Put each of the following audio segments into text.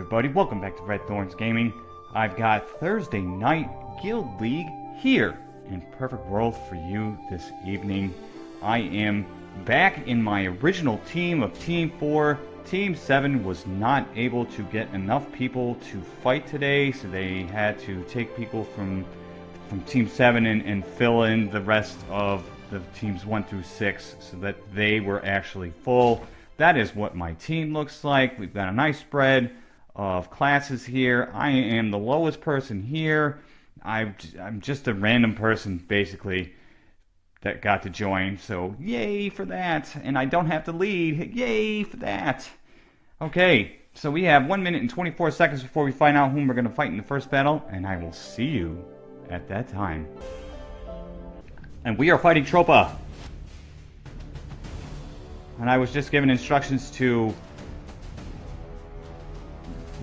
everybody, welcome back to Red Thorns Gaming. I've got Thursday Night Guild League here in Perfect World for you this evening. I am back in my original team of Team 4. Team 7 was not able to get enough people to fight today, so they had to take people from from Team 7 and, and fill in the rest of the teams 1 through 6 so that they were actually full. That is what my team looks like. We've got a nice spread of classes here. I am the lowest person here. i am just a random person, basically, that got to join. So, yay for that. And I don't have to lead. Yay for that. Okay, so we have 1 minute and 24 seconds before we find out whom we're going to fight in the first battle. And I will see you at that time. And we are fighting Tropa. And I was just given instructions to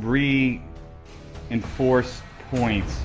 reinforce points.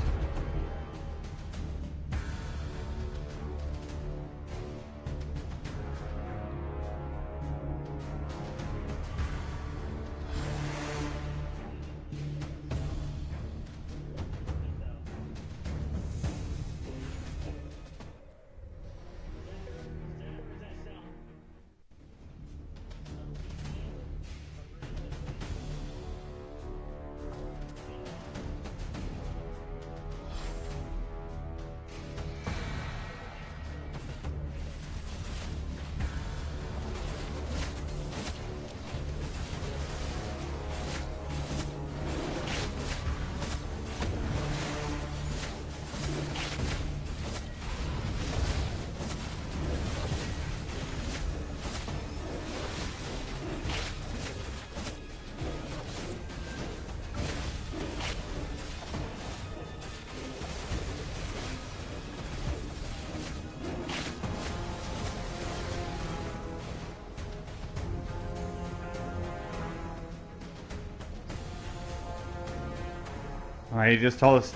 Alright, he just told us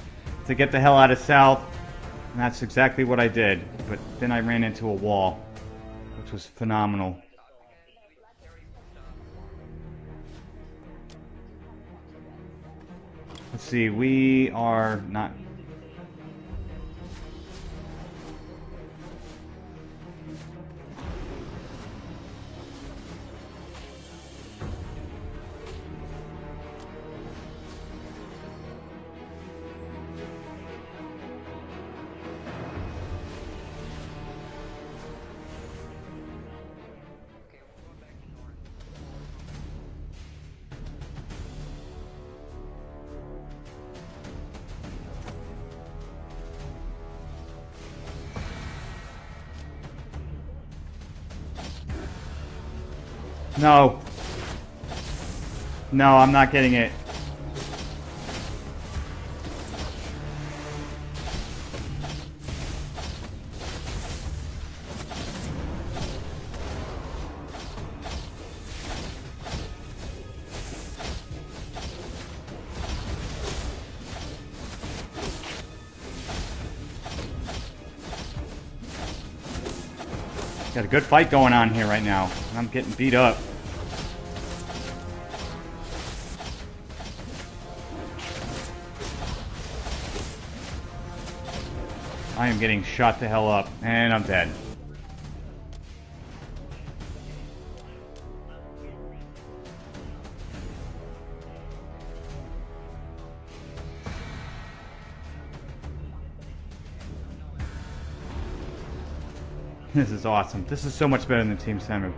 to get the hell out of south. And that's exactly what I did. But then I ran into a wall, which was phenomenal. Let's see, we are not No. No, I'm not getting it. Got a good fight going on here right now. I'm getting beat up. I am getting shot the hell up, and I'm dead. This is awesome. This is so much better than Team Samu.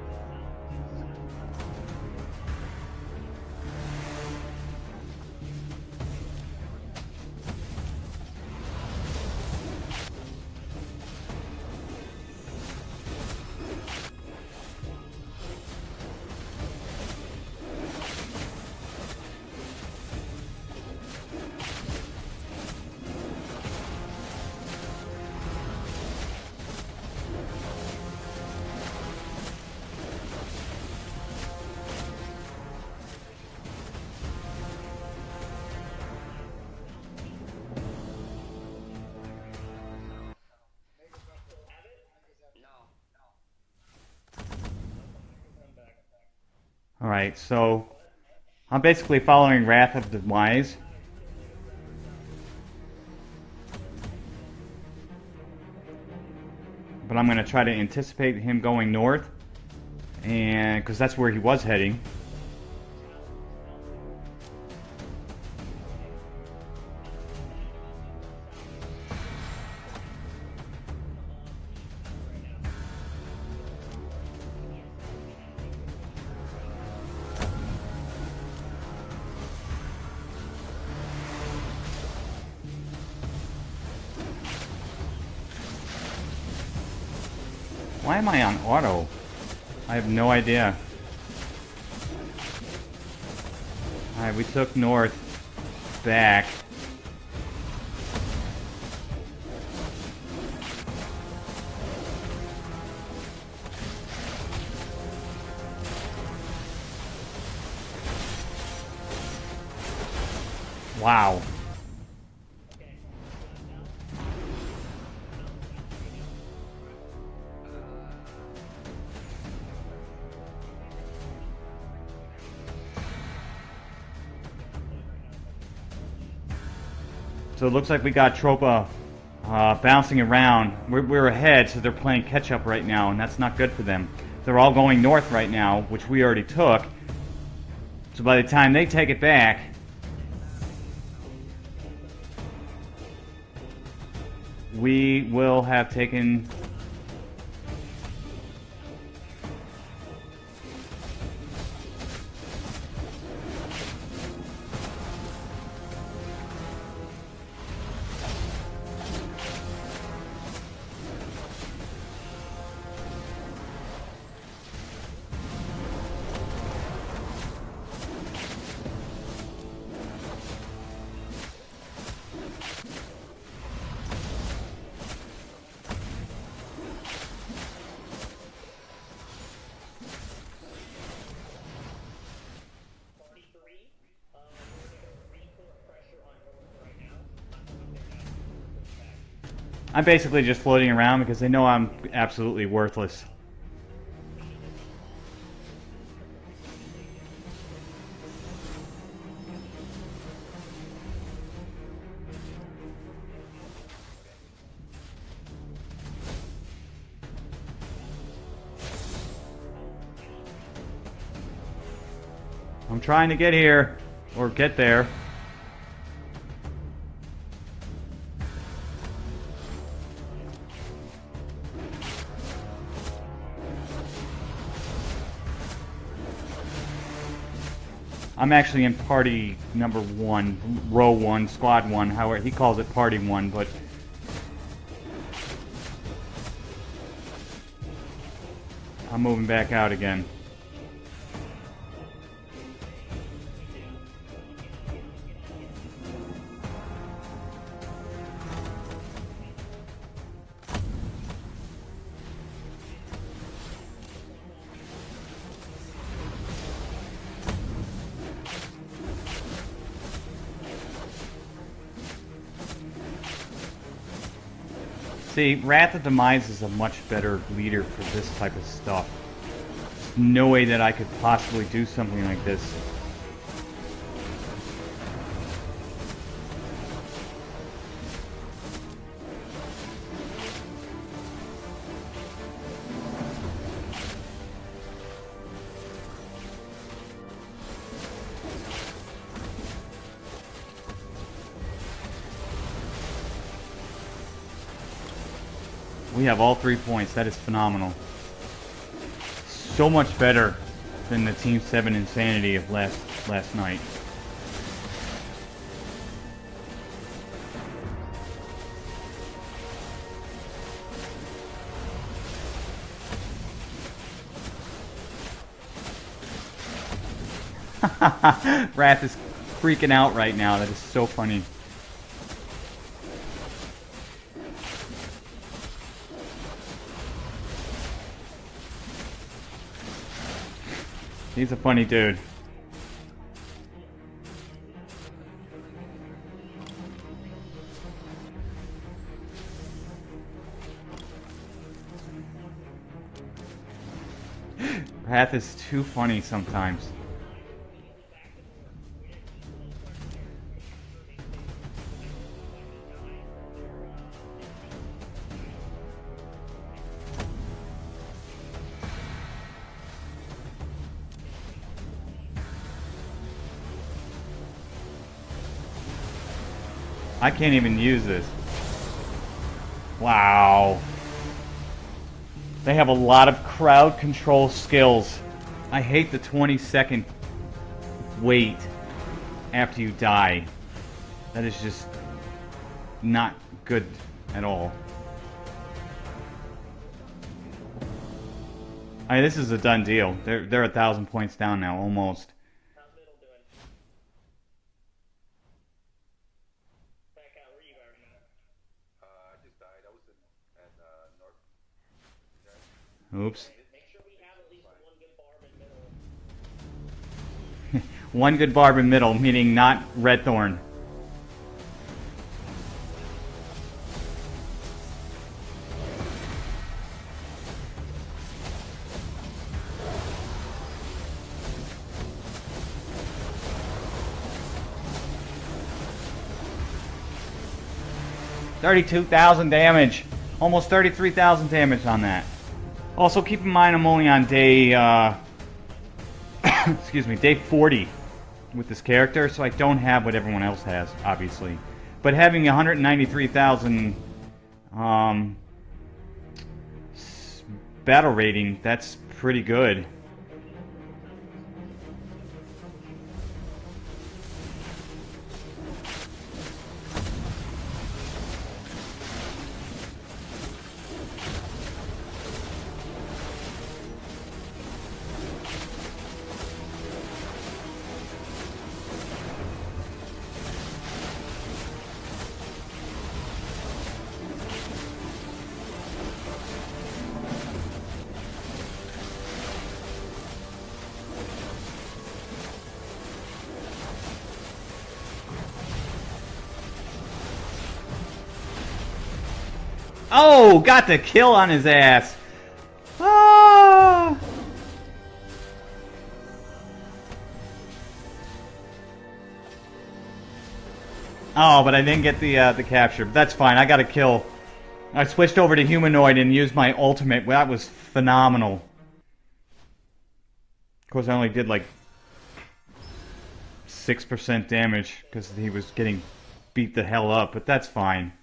All right, so I'm basically following Wrath of the Wise. But I'm going to try to anticipate him going north. And because that's where he was heading. Auto? I have no idea. Alright, we took north back. Wow. So it looks like we got Tropa uh, bouncing around. We're, we're ahead, so they're playing catch up right now, and that's not good for them. They're all going north right now, which we already took. So by the time they take it back, we will have taken I'm basically just floating around because they know I'm absolutely worthless. I'm trying to get here, or get there. I'm actually in party number one, row one, squad one, however, he calls it party one, but... I'm moving back out again. See, Wrath of Demise is a much better leader for this type of stuff. No way that I could possibly do something like this. We have all three points. That is phenomenal. So much better than the Team 7 insanity of last last night. Wrath is freaking out right now. That is so funny. He's a funny dude. Path is too funny sometimes. I can't even use this. Wow. They have a lot of crowd control skills. I hate the 20 second wait after you die. That is just not good at all. I mean, this is a done deal. They're they're a thousand points down now, almost. How's middle doing? Back out, where you are? Uh, I just died. I was in at uh, North. Oops. One good barb in middle, meaning not red thorn. Thirty-two thousand damage, almost thirty-three thousand damage on that. Also, keep in mind I'm only on day, uh, excuse me, day 40 with this character, so I don't have what everyone else has, obviously. But having 193,000 um, battle rating, that's pretty good. Oh, got the kill on his ass. Ah. Oh, but I didn't get the uh, the capture. But that's fine. I got a kill. I switched over to humanoid and used my ultimate. That was phenomenal. Of course, I only did like six percent damage because he was getting beat the hell up. But that's fine.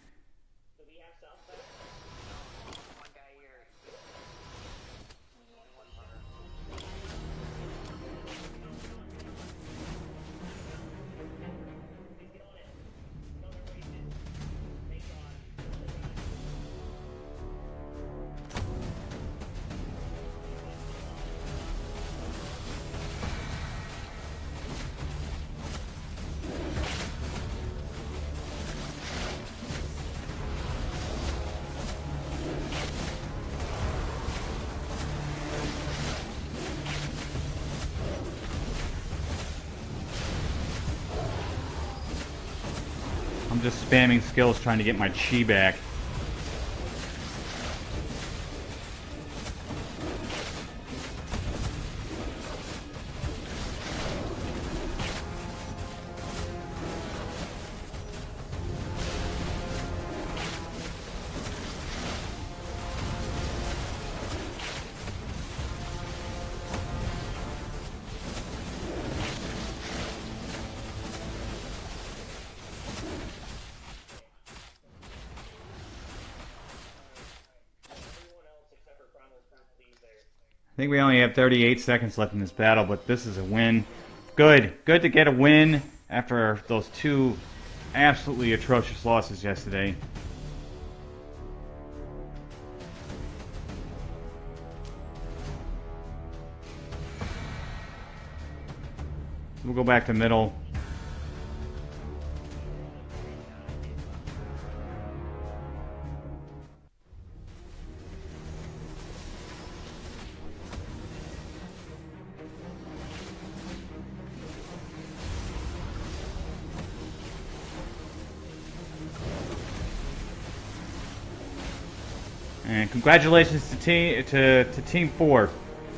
Spamming skills trying to get my chi back. Think we only have 38 seconds left in this battle, but this is a win. Good. Good to get a win after those two absolutely atrocious losses yesterday. We'll go back to middle. Congratulations to team to, to team four.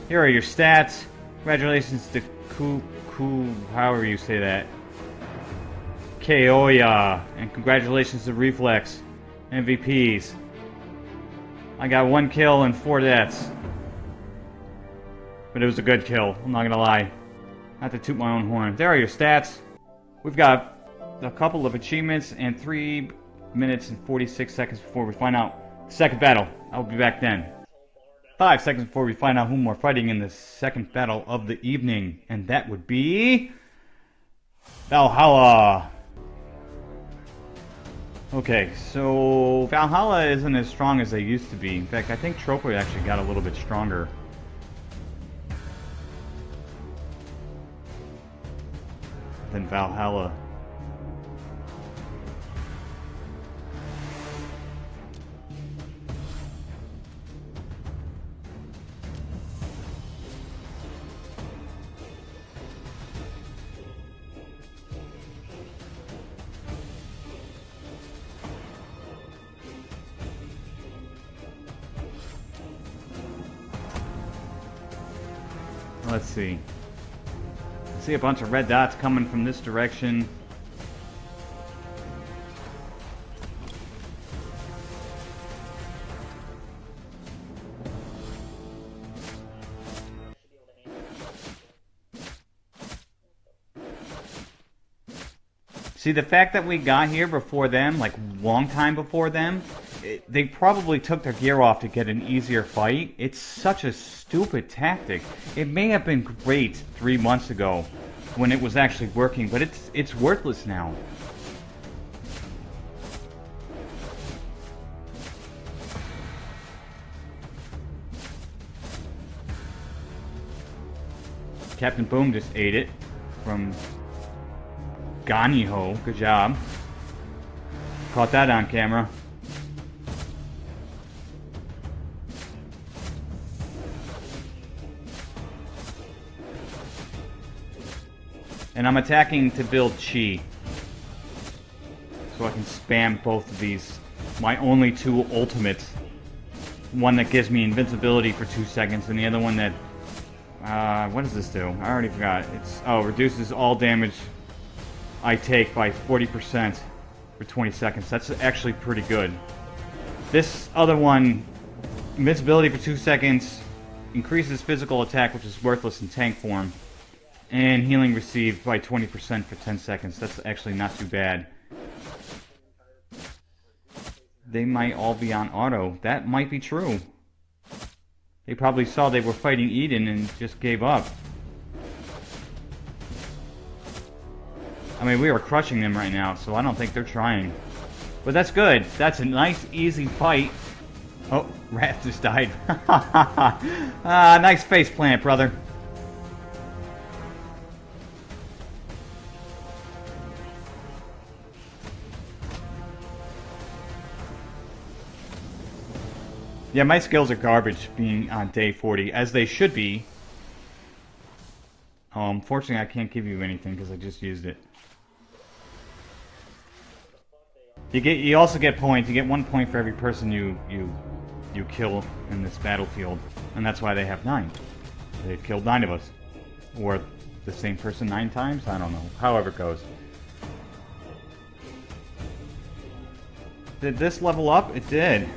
Here are your stats. Congratulations to Ku Ku however you say that. Koya. And congratulations to Reflex. MVPs. I got one kill and four deaths. But it was a good kill, I'm not gonna lie. Not to toot my own horn. There are your stats. We've got a couple of achievements and three minutes and 46 seconds before we find out second battle. I'll be back then. Five seconds before we find out whom we're fighting in the second battle of the evening, and that would be Valhalla. Okay, so Valhalla isn't as strong as they used to be. In fact, I think Tropa actually got a little bit stronger. Than Valhalla. Let's see. I see a bunch of red dots coming from this direction. See, the fact that we got here before them, like long time before them, they probably took their gear off to get an easier fight. It's such a stupid tactic. It may have been great three months ago when it was actually working, but it's it's worthless now. Captain Boom just ate it from Ganiho. Good job. Caught that on camera. And I'm attacking to build chi. So I can spam both of these. My only two ultimates. One that gives me invincibility for two seconds, and the other one that... Uh, what does this do? I already forgot. It's Oh, reduces all damage I take by 40% for 20 seconds. That's actually pretty good. This other one, invincibility for two seconds, increases physical attack, which is worthless in tank form. And healing received by 20% for 10 seconds. That's actually not too bad. They might all be on auto. That might be true. They probably saw they were fighting Eden and just gave up. I mean, we are crushing them right now, so I don't think they're trying. But that's good. That's a nice, easy fight. Oh, Wrath just died. ah, nice face plant, brother. Yeah, my skills are garbage being on day 40, as they should be. Um, fortunately, I can't give you anything because I just used it. You get, you also get points. You get one point for every person you you you kill in this battlefield, and that's why they have nine. They've killed nine of us, or the same person nine times. I don't know. However it goes. Did this level up? It did.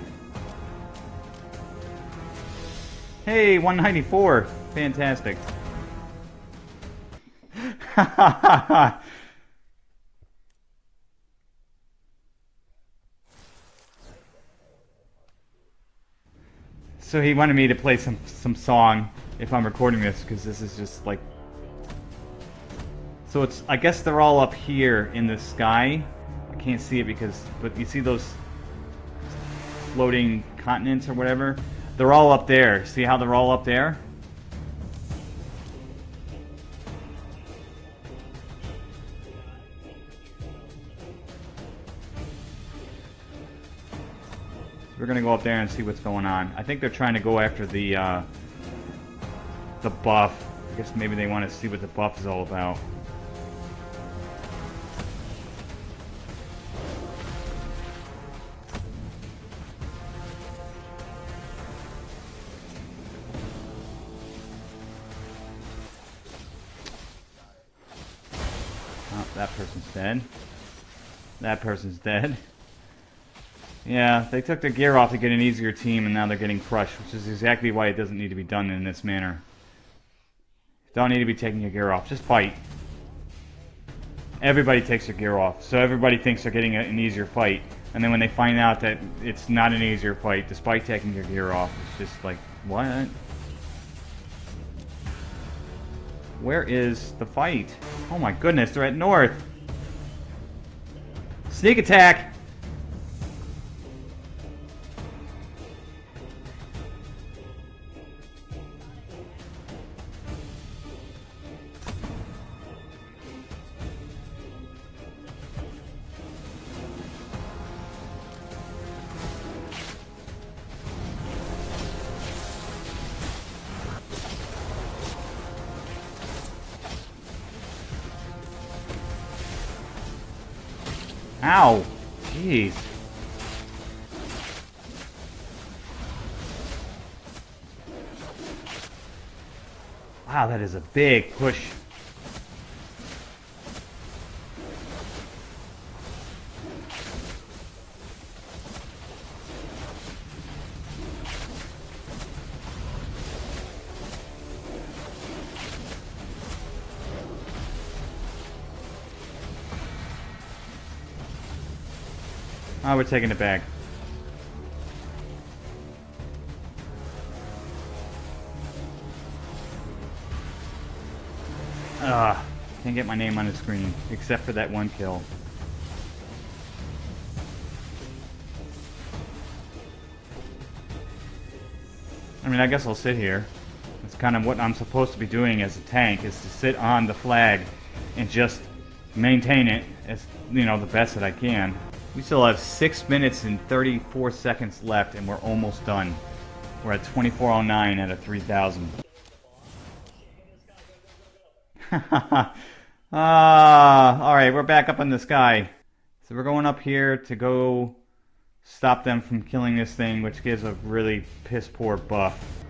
Hey, 194. Fantastic. so he wanted me to play some some song if I'm recording this because this is just like so it's I guess they're all up here in the sky I can't see it because but you see those floating continents or whatever they're all up there see how they're all up there We're gonna go up there and see what's going on. I think they're trying to go after the uh, the buff. I guess maybe they want to see what the buff is all about. Dead. That person's dead. Yeah, they took their gear off to get an easier team, and now they're getting crushed, which is exactly why it doesn't need to be done in this manner. Don't need to be taking your gear off. Just fight. everybody takes their gear off. So everybody thinks they're getting an easier fight. And then when they find out that it's not an easier fight, despite taking your gear off, it's just like, what? Where is the fight? Oh my goodness, they're at north. Sneak attack! Is a big push. Oh, we're taking it back. Get my name on the screen, except for that one kill. I mean, I guess I'll sit here. It's kind of what I'm supposed to be doing as a tank, is to sit on the flag and just maintain it as, you know, the best that I can. We still have 6 minutes and 34 seconds left, and we're almost done. We're at 2409 out of 3000. Ah, alright, we're back up in the sky. So we're going up here to go stop them from killing this thing, which gives a really piss poor buff.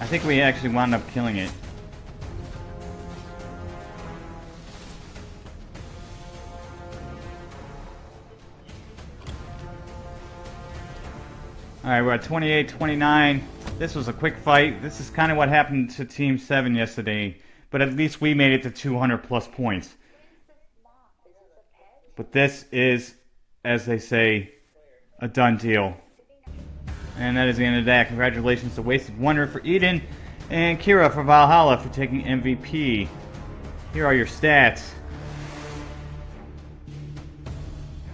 I think we actually wound up killing it. Alright, we're at 28-29. This was a quick fight. This is kind of what happened to Team 7 yesterday. But at least we made it to 200 plus points. But this is, as they say, a done deal. And that is the end of that. Congratulations to Wasted Wonder for Eden and Kira for Valhalla for taking MVP. Here are your stats.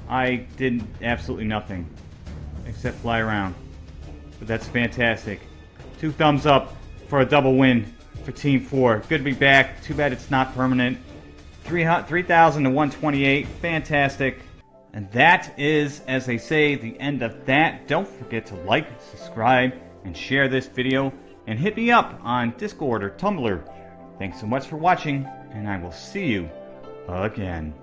I did absolutely nothing except fly around. But that's fantastic. Two thumbs up for a double win for Team 4. Good to be back. Too bad it's not permanent. 3,000 to 128. Fantastic. And that is, as they say, the end of that. Don't forget to like, subscribe, and share this video. And hit me up on Discord or Tumblr. Thanks so much for watching, and I will see you again.